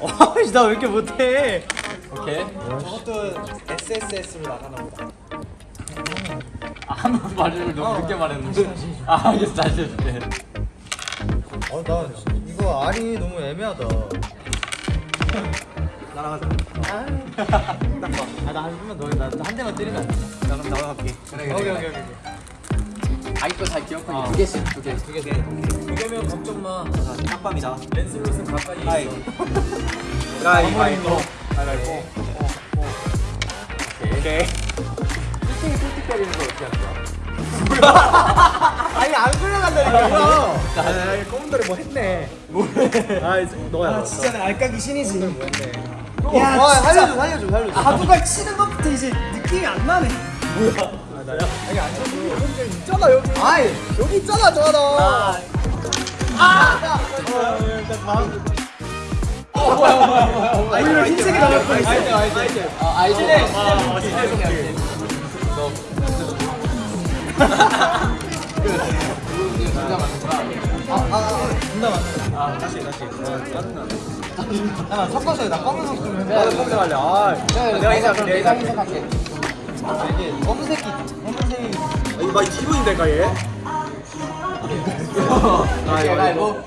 어이씨 나왜 이렇게 못해 오케이. 저것도 SSS로 나가나 보다. 아무 말을 너무 늦게 말했는데. 아, 알겠어, 다시 해줄게. 어나 이거 알이 너무 애매하다 날아가자. 아나 한 번만 더나한 대만 때리면 안 돼? 나 그럼 나가갈게. 오케이 오케이 오케이 자기 거잘 기억하게 두 개씩, 두 개. 두 개, 두 개. 개면 걱정 마. 자, 딱밤이다. 랜슬롯은 가까이 가이. 가위바위보. 가위바위보. 오케이. 1등이 꿀팁 때리는 거 어떻게 할 거야? 아니 안 끌려간다니까 자, 아, 검은돌이 뭐 했네. 아 너야 아, 진짜 나 알까기 신이지. 뭐 했네 야, 와 진짜. 살려줘 살려줘 살려줘 바둑알 치는 것부터 이제 느낌이 안 나네. 아니 안 쳐줘 여기 있잖아, 여기. 아이 여기 있잖아, 저 하나. 오히려 흰색이 나올 뻔했어. 아이템 아이템 아, 아이디. 네. 아. 그, 이거 진짜 많구나. 아아 존나 많다 아 다시 다시 짜증나 야 섞어서 나 검은색 좀 해봐 나도 검은색 할래 아 내가 그럼 내가 희생할게. 이게 검은색이 검은색이 이거 많이 기분인데, 가 얘. 아, 이거 이거.